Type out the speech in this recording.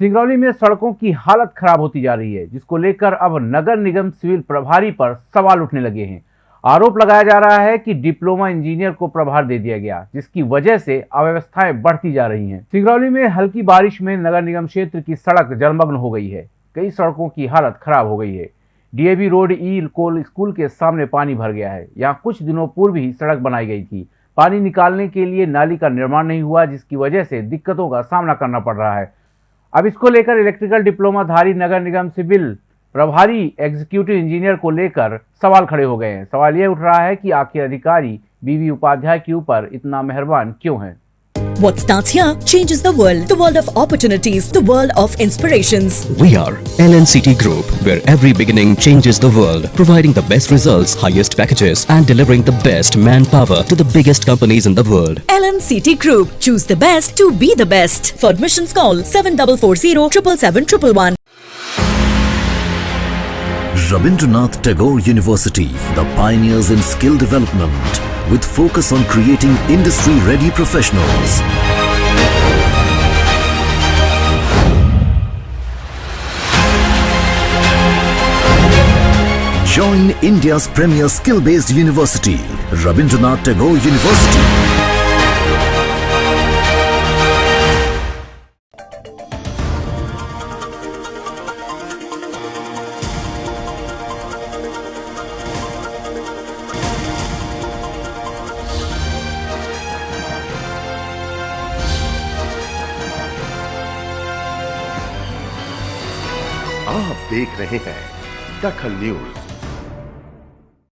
सिंगरौली में सड़कों की हालत खराब होती जा रही है, जिसको लेकर अब नगर निगम सिविल प्रभारी पर सवाल उठने लगे हैं। आरोप लगाया जा रहा है कि डिप्लोमा इंजीनियर को प्रभार दे दिया गया, जिसकी वजह से अव्यवस्थाएँ बढ़ती जा रही हैं। सिंगरौली में हल्की बारिश में नगर निगम क्षेत्र की सड़क जलमग्न हो गई है। कई सड़कों की हालत खराब हो गई है। डीएवी रोड, ई कोल स्कूल के सामने पानी भर गया है। यहाँ कुछ दिनों पूर्व ही सड़क बनाई गई थी। पानी निकालने के लिए नाली का निर्माण नहीं हुआ, जिसकी वजह से दिक्कतों का सामना करना पड़ रहा है। अब इसको लेकर इलेक्ट्रिकल डिप्लोमाधारी नगर निगम सिविल प्रभारी एग्जीक्यूटिव इंजीनियर को लेकर सवाल खड़े हो गए हैं। सवाल ये उठ रहा है कि आखिर अधिकारी बीवी उपाध्याय के ऊपर इतना मेहरबान क्यों है? What starts here changes the world. The world of opportunities. The world of inspirations. We are LNCT Group, where every beginning changes the world, providing the best results, highest packages, and delivering the best manpower to the biggest companies in the world. LNCT Group. Choose the best to be the best. For admissions call 7440 777 Rabindranath Tagore University, the pioneers in skill development, with focus on creating industry-ready professionals. Join India's premier skill-based university, Rabindranath Tagore University. आप देख रहे हैं दखल news.